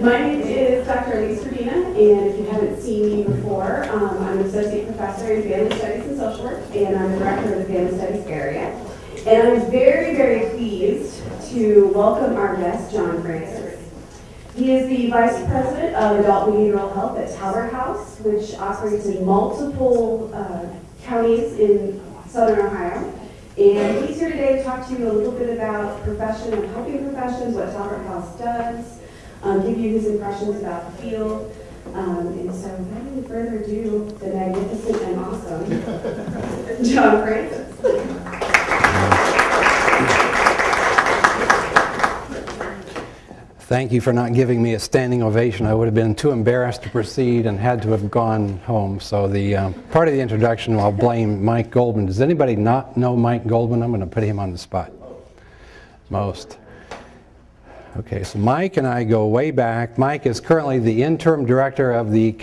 My name is Dr. Elise Medina, and if you haven't seen me before, um, I'm an associate professor in family studies and social work, and I'm the director of the family studies area. And I'm very, very pleased to welcome our guest, John Francis. He is the vice president of adult behavioral health at Talbert House, which operates in multiple uh, counties in southern Ohio. And he's here today to talk to you a little bit about profession and helping professions, what Talbert House does, um, give you his impressions about the field. Um, and so, without any further ado, the magnificent and awesome John Francis. Thank you for not giving me a standing ovation. I would have been too embarrassed to proceed and had to have gone home. So the um, part of the introduction, I'll blame Mike Goldman. Does anybody not know Mike Goldman? I'm going to put him on the spot. Most. Okay, so Mike and I go way back. Mike is currently the interim director of the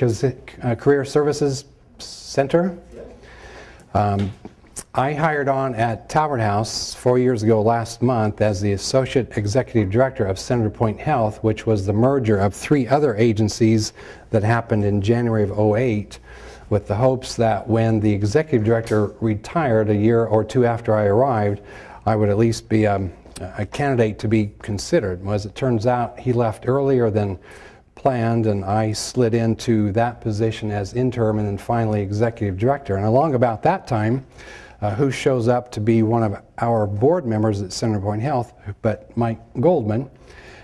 uh, Career Services Center. Um, I hired on at Talbert House four years ago last month as the Associate Executive Director of Centerpoint Health, which was the merger of three other agencies that happened in January of 08 with the hopes that when the Executive Director retired a year or two after I arrived, I would at least be um, a candidate to be considered. Well, as it turns out, he left earlier than planned and I slid into that position as interim and then finally executive director. And along about that time, uh, who shows up to be one of our board members at Centerpoint Health, but Mike Goldman.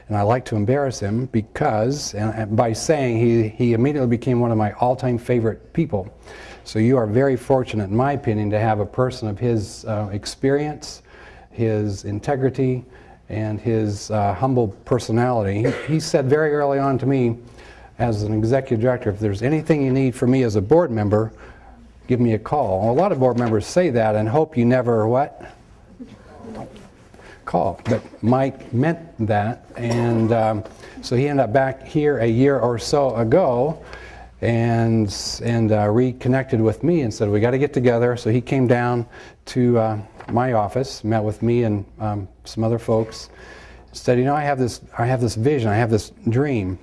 And I like to embarrass him because, and by saying he, he immediately became one of my all-time favorite people. So you are very fortunate, in my opinion, to have a person of his uh, experience, his integrity, and his uh, humble personality. He, he said very early on to me, as an executive director, if there's anything you need from me as a board member, give me a call. A lot of board members say that and hope you never what? Call. But Mike meant that, and um, so he ended up back here a year or so ago and, and uh, reconnected with me and said, we got to get together. So he came down to uh, my office, met with me and um, some other folks, said, you know, I have this, I have this vision, I have this dream.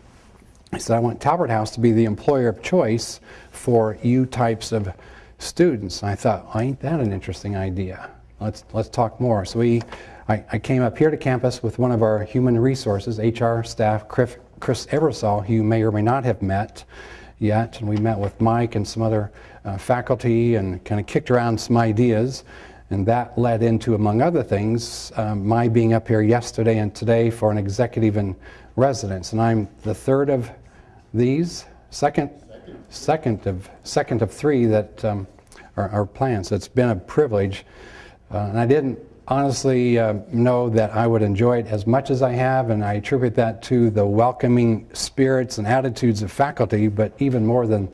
I said, I want Talbert House to be the employer of choice for you types of students. And I thought, well, ain't that an interesting idea? Let's, let's talk more. So we, I, I, came up here to campus with one of our human resources, HR staff, Chris, Chris who you may or may not have met yet. And we met with Mike and some other uh, faculty and kind of kicked around some ideas. And that led into, among other things, um, my being up here yesterday and today for an executive in residence. And I'm the third of these, second, second of second of three that um, are, are, planned. So it's been a privilege, uh, and I didn't honestly uh, know that I would enjoy it as much as I have, and I attribute that to the welcoming spirits and attitudes of faculty. But even more than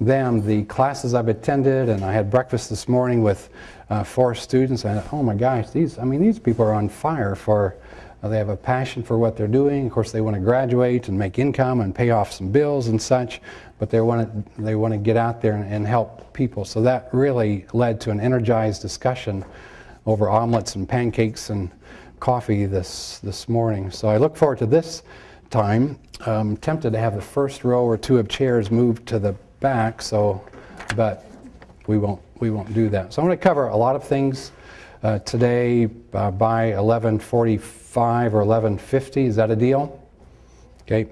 them, the classes I've attended, and I had breakfast this morning with uh, four students. And oh my gosh, these I mean these people are on fire for uh, they have a passion for what they're doing. Of course, they want to graduate and make income and pay off some bills and such, but they want to, they want to get out there and, and help people. So that really led to an energized discussion over omelets and pancakes and coffee this, this morning. So I look forward to this time. I'm tempted to have the first row or two of chairs moved to the back, so, but we won't, we won't do that. So I'm going to cover a lot of things uh, today uh, by 1145 or 1150. Is that a deal? Okay.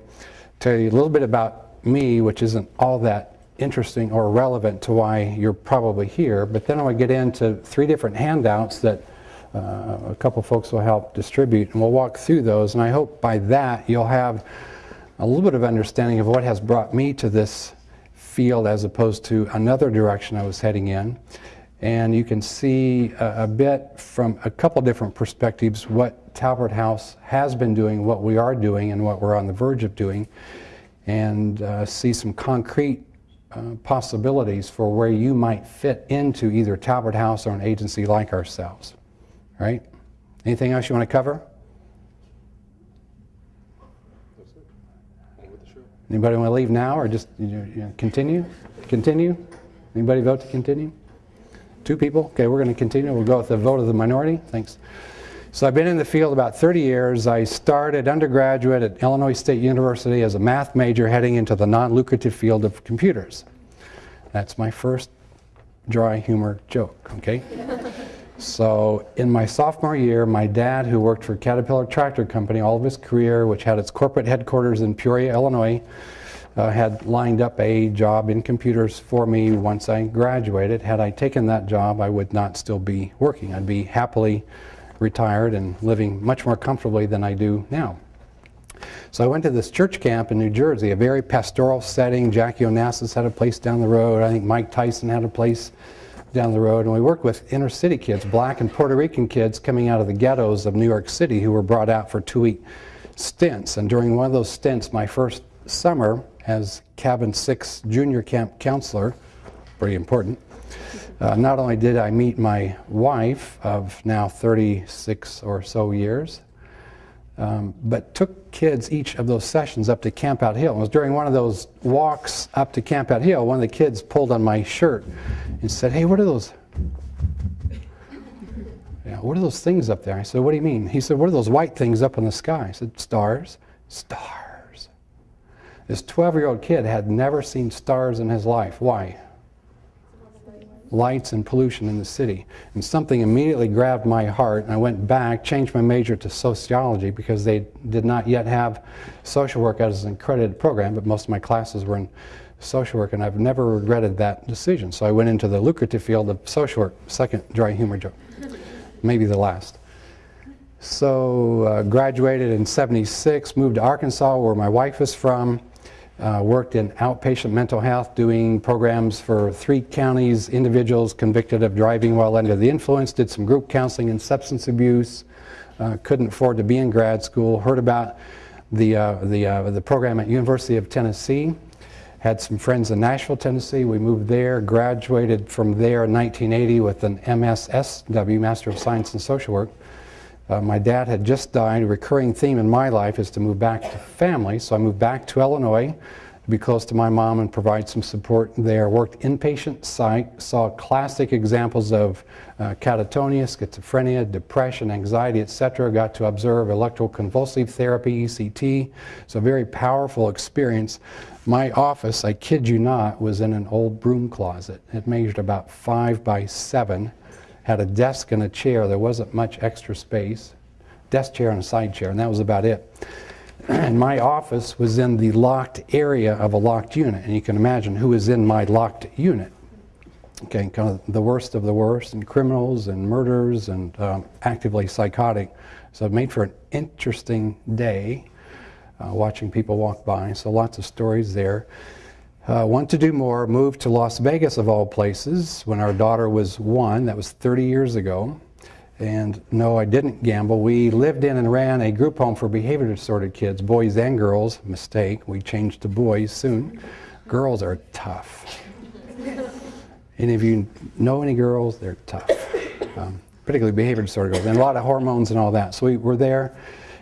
Tell you a little bit about me, which isn't all that interesting or relevant to why you're probably here. But then I want to get into three different handouts that uh, a couple folks will help distribute, and we'll walk through those. And I hope by that you'll have a little bit of understanding of what has brought me to this field as opposed to another direction I was heading in and you can see a, a, bit from a couple different perspectives what Talbert House has been doing, what we are doing, and what we're on the verge of doing, and uh, see some concrete uh, possibilities for where you might fit into either Talbert House or an agency like ourselves. All right? Anything else you want to cover? Anybody want to leave now or just you know, continue? Continue? Anybody vote to continue? Two people? Okay, we're going to continue. We'll go with the vote of the minority. Thanks. So I've been in the field about 30 years. I started undergraduate at Illinois State University as a math major heading into the non-lucrative field of computers. That's my first dry humor joke, okay? So in my sophomore year, my dad, who worked for Caterpillar Tractor Company all of his career, which had its corporate headquarters in Peoria, Illinois, uh, had lined up a job in computers for me once I graduated. Had I taken that job, I would not still be working. I'd be happily retired and living much more comfortably than I do now. So I went to this church camp in New Jersey, a very pastoral setting. Jackie Onassis had a place down the road. I think Mike Tyson had a place down the road. And we worked with inner city kids, black and Puerto Rican kids coming out of the ghettos of New York City who were brought out for two-week stints. And during one of those stints, my first summer as cabin six junior camp counselor, pretty important, uh, not only did I meet my wife of now 36 or so years, um, but took kids each of those sessions up to Campout Hill. It was during one of those walks up to Campout Hill, one of the kids pulled on my shirt and said, hey, what are those? Yeah, what are those things up there? I said, what do you mean? He said, what are those white things up in the sky? I said, stars. Stars. This 12-year-old kid had never seen stars in his life. Why? Lights and pollution in the city. And something immediately grabbed my heart, and I went back, changed my major to sociology because they did not yet have social work as an accredited program, but most of my classes were in social work, and I've never regretted that decision. So I went into the lucrative field of social work, second dry humor joke, maybe the last. So uh, graduated in 76, moved to Arkansas where my wife is from, uh, worked in outpatient mental health, doing programs for three counties, individuals convicted of driving while under the influence, did some group counseling and substance abuse, uh, couldn't afford to be in grad school, heard about the, uh, the, uh, the program at University of Tennessee, had some friends in Nashville, Tennessee. We moved there, graduated from there in 1980 with an MSSW, Master of Science in Social Work. Uh, my dad had just died. A recurring theme in my life is to move back to family, so I moved back to Illinois to be close to my mom and provide some support there. Worked inpatient psych, saw classic examples of uh, catatonia, schizophrenia, depression, anxiety, etc. Got to observe electroconvulsive therapy, ECT. It's a very powerful experience. My office, I kid you not, was in an old broom closet. It measured about five by seven had a desk and a chair. There wasn't much extra space. Desk chair and a side chair, and that was about it. And my office was in the locked area of a locked unit, and you can imagine who was in my locked unit. Okay, kind of the worst of the worst, and criminals and murderers and um, actively psychotic. So it made for an interesting day uh, watching people walk by. So lots of stories there. Uh, want to do more, moved to Las Vegas of all places when our daughter was one, that was 30 years ago. And no, I didn't gamble. We lived in and ran a group home for behavior disordered kids, boys and girls. Mistake, we changed to boys soon. Girls are tough. Any of you know any girls? They're tough. Um, particularly behavior disorder girls, and a lot of hormones and all that. So we were there.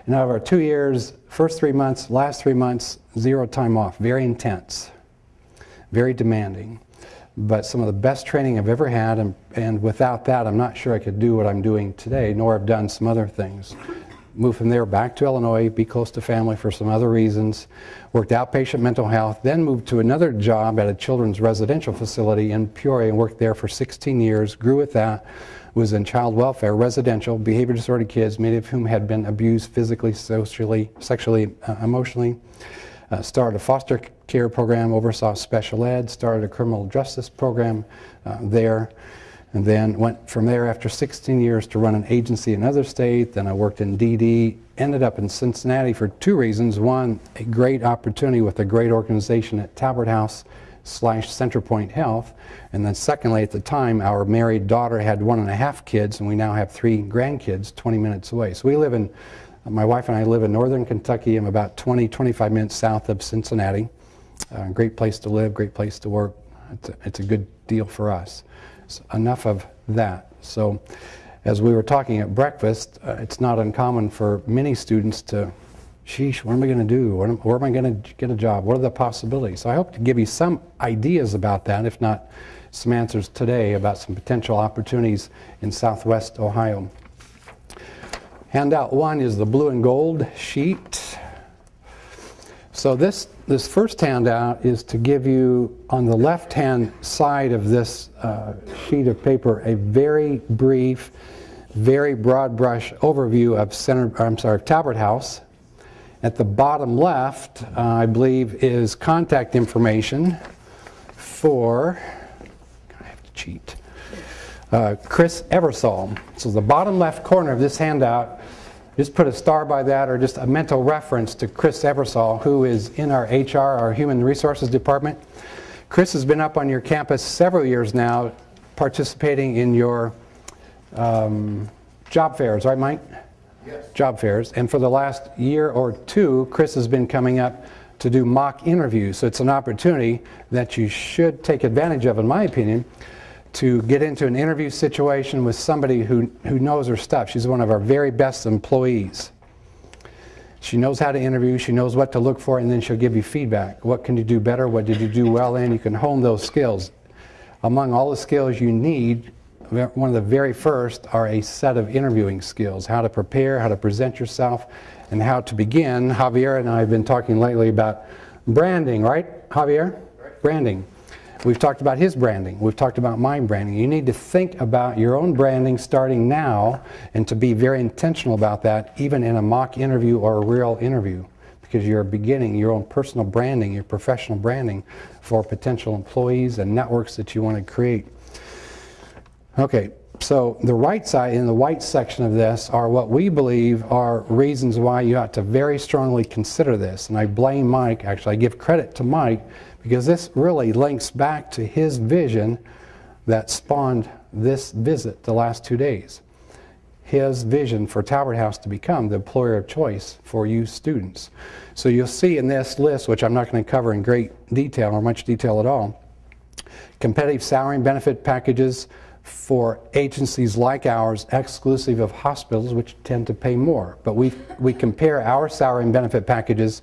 And over two years, first three months, last three months, zero time off, very intense very demanding, but some of the best training I've ever had, and, and without that, I'm not sure I could do what I'm doing today, nor have done some other things. Moved from there back to Illinois, be close to family for some other reasons, worked outpatient mental health, then moved to another job at a children's residential facility in Peoria and worked there for 16 years, grew with that, was in child welfare, residential, behavior disordered kids, many of whom had been abused physically, socially, sexually, uh, emotionally. Uh, started a foster care program, oversaw special ed, started a criminal justice program uh, there, and then went from there after 16 years to run an agency in another state. Then I worked in DD, ended up in Cincinnati for two reasons. One, a great opportunity with a great organization at Talbert House slash Centerpoint Health. And then secondly, at the time, our married daughter had one and a half kids, and we now have three grandkids 20 minutes away. So we live in my wife and I live in northern Kentucky. I'm about 20, 25 minutes south of Cincinnati. Uh, great place to live, great place to work. It's a, it's a good deal for us. So enough of that. So as we were talking at breakfast, uh, it's not uncommon for many students to, sheesh, what am I going to do? Am, where am I going to get a job? What are the possibilities? So I hope to give you some ideas about that, if not some answers today about some potential opportunities in southwest Ohio. Handout one is the blue and gold sheet. So this, this first handout is to give you, on the left-hand side of this uh, sheet of paper, a very brief, very broad brush overview of Center, I'm sorry, Talbert House. At the bottom left, uh, I believe, is contact information for, I have to cheat, uh, Chris Eversole. So the bottom left corner of this handout, just put a star by that or just a mental reference to Chris Eversole, who is in our HR, our Human Resources Department. Chris has been up on your campus several years now, participating in your um, job fairs, right, Mike? Yes. Job fairs. And for the last year or two, Chris has been coming up to do mock interviews. So it's an opportunity that you should take advantage of, in my opinion, to get into an interview situation with somebody who, who knows her stuff. She's one of our very best employees. She knows how to interview, she knows what to look for, and then she'll give you feedback. What can you do better? What did you do well in? You can hone those skills. Among all the skills you need, one of the very first are a set of interviewing skills, how to prepare, how to present yourself, and how to begin. Javier and I have been talking lately about branding, right, Javier? Branding. We've talked about his branding. We've talked about my branding. You need to think about your own branding starting now and to be very intentional about that, even in a mock interview or a real interview, because you're beginning your own personal branding, your professional branding for potential employees and networks that you want to create. Okay, so the right side, in the white section of this, are what we believe are reasons why you ought to very strongly consider this. And I blame Mike, actually, I give credit to Mike, because this really links back to his vision that spawned this visit the last two days. His vision for Talbert House to become the employer of choice for you students. So you'll see in this list, which I'm not going to cover in great detail or much detail at all, competitive salary and benefit packages for agencies like ours, exclusive of hospitals, which tend to pay more. But we, we compare our salary and benefit packages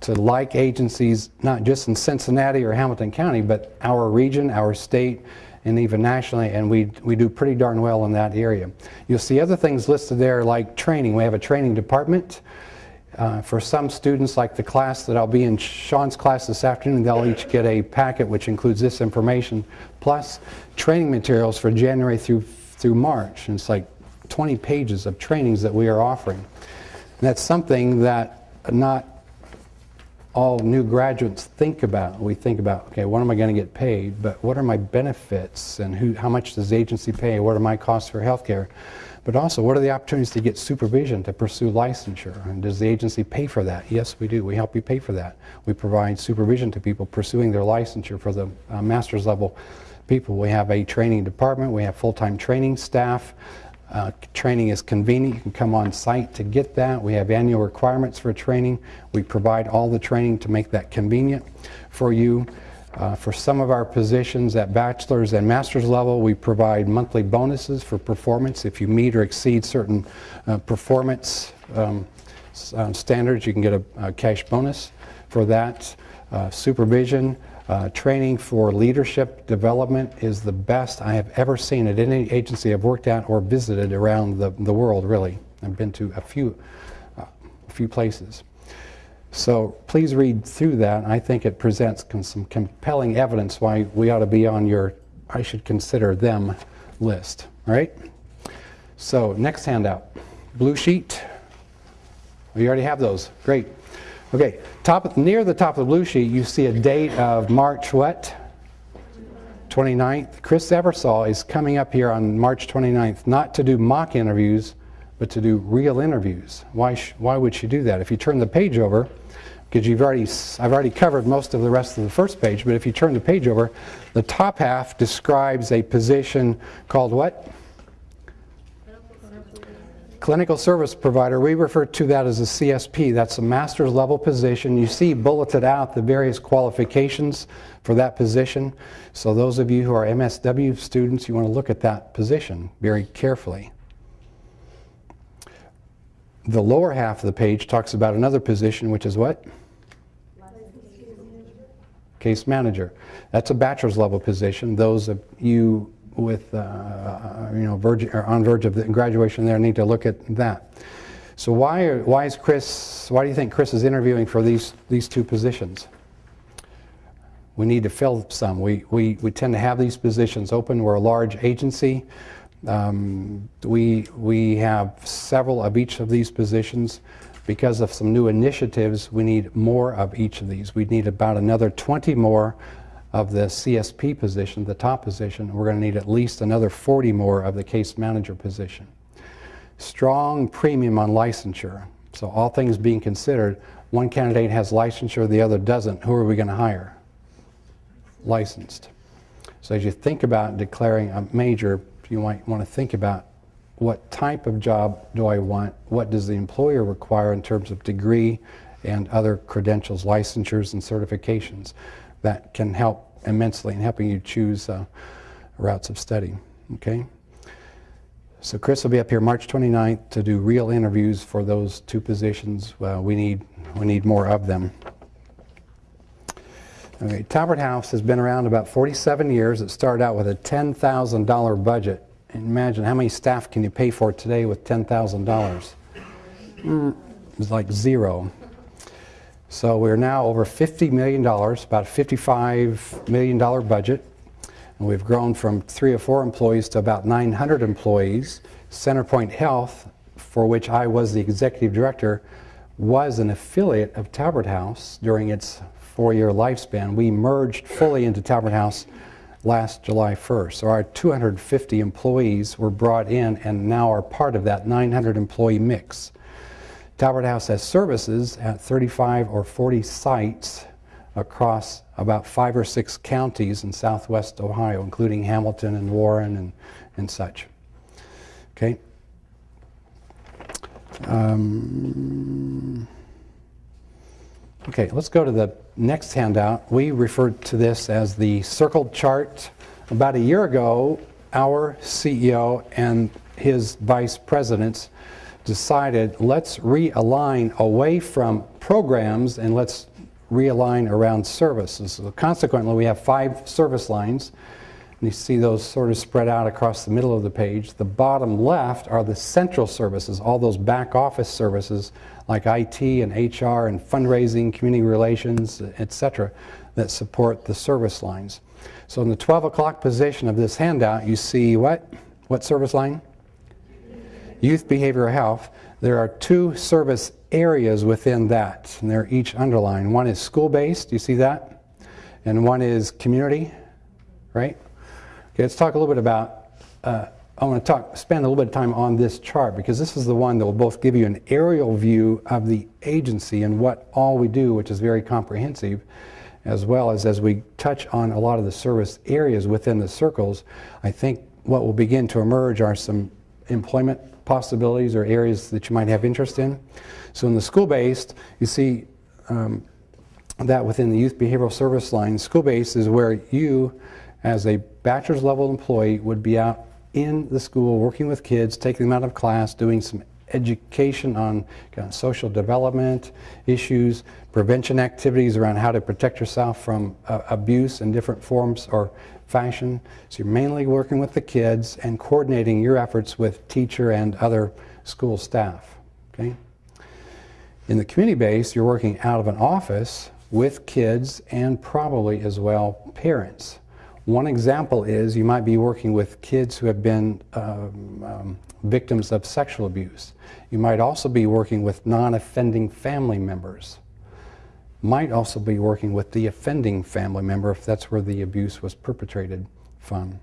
to like agencies, not just in Cincinnati or Hamilton County, but our region, our state, and even nationally, and we, we do pretty darn well in that area. You'll see other things listed there like training. We have a training department. Uh, for some students, like the class that I'll be in Sean's class this afternoon, they'll each get a packet which includes this information, plus training materials for January through, through March. And it's like 20 pages of trainings that we are offering. And that's something that not all new graduates think about. We think about, okay, what am I going to get paid? But what are my benefits? And who, how much does the agency pay? What are my costs for health care? But also, what are the opportunities to get supervision to pursue licensure? And does the agency pay for that? Yes, we do. We help you pay for that. We provide supervision to people pursuing their licensure for the uh, master's level people. We have a training department. We have full-time training staff. Uh, training is convenient. You can come on site to get that. We have annual requirements for training. We provide all the training to make that convenient for you. Uh, for some of our positions at bachelor's and master's level, we provide monthly bonuses for performance. If you meet or exceed certain uh, performance um, uh, standards, you can get a, a, cash bonus for that. Uh, supervision, uh, training for leadership development is the best I have ever seen at any agency I've worked at or visited around the, the world, really. I've been to a few, uh, a few places. So please read through that. I think it presents some compelling evidence why we ought to be on your I should consider them list. All right? So next handout. Blue sheet. We already have those. Great. Okay, top near the top of the blue sheet, you see a date of March what? 29th. Chris Eversole is coming up here on March 29th, not to do mock interviews, but to do real interviews. Why, why would she do that? If you turn the page over, because you've already, I've already covered most of the rest of the first page, but if you turn the page over, the top half describes a position called what? Clinical service provider, we refer to that as a CSP. That's a master's level position. You see bulleted out the various qualifications for that position. So those of you who are MSW students, you want to look at that position very carefully. The lower half of the page talks about another position, which is what? Case manager. That's a bachelor's level position. Those of you with, uh, you know, verge, on verge of graduation there need to look at that. So why, are, why is Chris, why do you think Chris is interviewing for these, these two positions? We need to fill some. We, we, we tend to have these positions open. We're a large agency. Um, we, we have several of each of these positions. Because of some new initiatives, we need more of each of these. We need about another 20 more of the CSP position, the top position. We're going to need at least another 40 more of the case manager position. Strong premium on licensure. So all things being considered, one candidate has licensure, the other doesn't. Who are we going to hire? Licensed. So as you think about declaring a major, you might want to think about what type of job do I want? What does the employer require in terms of degree and other credentials, licensures, and certifications? That can help immensely in helping you choose uh, routes of study. Okay? So Chris will be up here March 29th to do real interviews for those two positions. Uh, we need we need more of them. Okay, Talbert House has been around about 47 years. It started out with a $10,000 budget imagine how many staff can you pay for today with $10,000? Mm, it's like zero. So we're now over $50 million, about a $55 million budget. And we've grown from three or four employees to about 900 employees. Centerpoint Health, for which I was the executive director, was an affiliate of Talbert House during its four-year lifespan. We merged fully into Talbert House last July 1st. So our 250 employees were brought in and now are part of that 900 employee mix. Talbert House has services at 35 or 40 sites across about five or six counties in southwest Ohio, including Hamilton and Warren and, and such. Okay. Um, Okay, let's go to the next handout. We referred to this as the circled chart. About a year ago, our CEO and his vice presidents decided let's realign away from programs and let's realign around services. So consequently, we have five service lines. And you see those sort of spread out across the middle of the page. The bottom left are the central services, all those back office services like IT and HR and fundraising, community relations, etc., that support the service lines. So in the 12 o'clock position of this handout, you see what? What service line? Youth Behavioral Health. There are two service areas within that, and they're each underlined. One is school-based, you see that? And one is community, right? Okay, let's talk a little bit about uh, I want to talk, spend a little bit of time on this chart because this is the one that will both give you an aerial view of the agency and what all we do, which is very comprehensive, as well as as we touch on a lot of the service areas within the circles, I think what will begin to emerge are some employment possibilities or areas that you might have interest in. So in the school-based, you see um, that within the youth behavioral service line, school-based is where you, as a bachelor's level employee, would be out in the school, working with kids, taking them out of class, doing some education on social development issues, prevention activities around how to protect yourself from uh, abuse in different forms or fashion. So you're mainly working with the kids and coordinating your efforts with teacher and other school staff. Okay? In the community base, you're working out of an office with kids and probably as well parents. One example is you might be working with kids who have been um, um, victims of sexual abuse. You might also be working with non-offending family members. Might also be working with the offending family member if that's where the abuse was perpetrated from.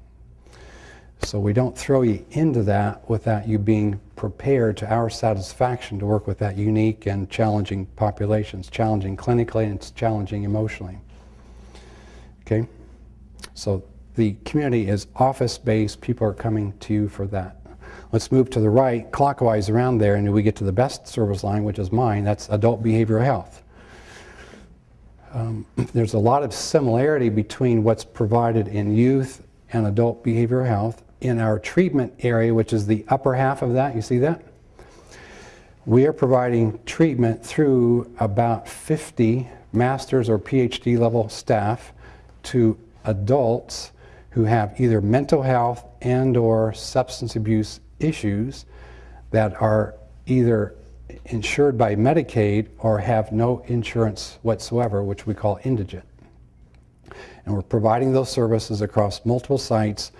So we don't throw you into that without you being prepared to our satisfaction to work with that unique and challenging populations, challenging clinically and it's challenging emotionally. Okay? So the community is office-based. People are coming to you for that. Let's move to the right, clockwise around there, and we get to the best service line, which is mine. That's adult behavioral health. Um, there's a lot of similarity between what's provided in youth and adult behavioral health. In our treatment area, which is the upper half of that, you see that? We are providing treatment through about 50 master's or PhD level staff to adults who have either mental health and or substance abuse issues that are either insured by Medicaid or have no insurance whatsoever, which we call indigent. And we're providing those services across multiple sites,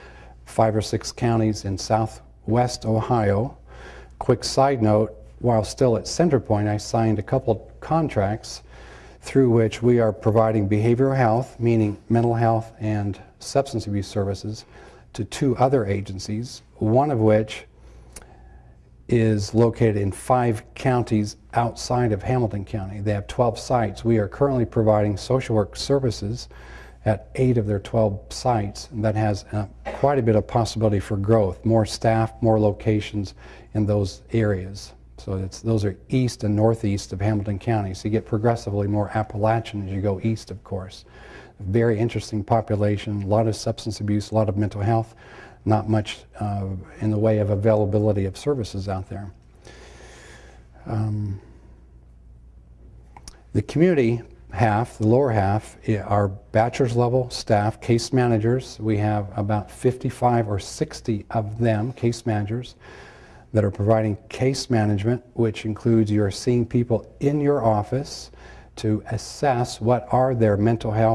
five or six counties in southwest Ohio. Quick side note, while still at Centerpoint, I signed a couple contracts through which we are providing behavioral health, meaning mental health and substance abuse services, to two other agencies, one of which is located in five counties outside of Hamilton County. They have 12 sites. We are currently providing social work services at eight of their 12 sites. And that has uh, quite a bit of possibility for growth, more staff, more locations in those areas. So it's, those are east and northeast of Hamilton County. So you get progressively more Appalachian as you go east, of course. Very interesting population, a lot of substance abuse, a lot of mental health, not much uh, in the way of availability of services out there. Um, the community half, the lower half, are bachelor's level staff, case managers. We have about 55 or 60 of them, case managers, that are providing case management, which includes you're seeing people in your office to assess what are their mental health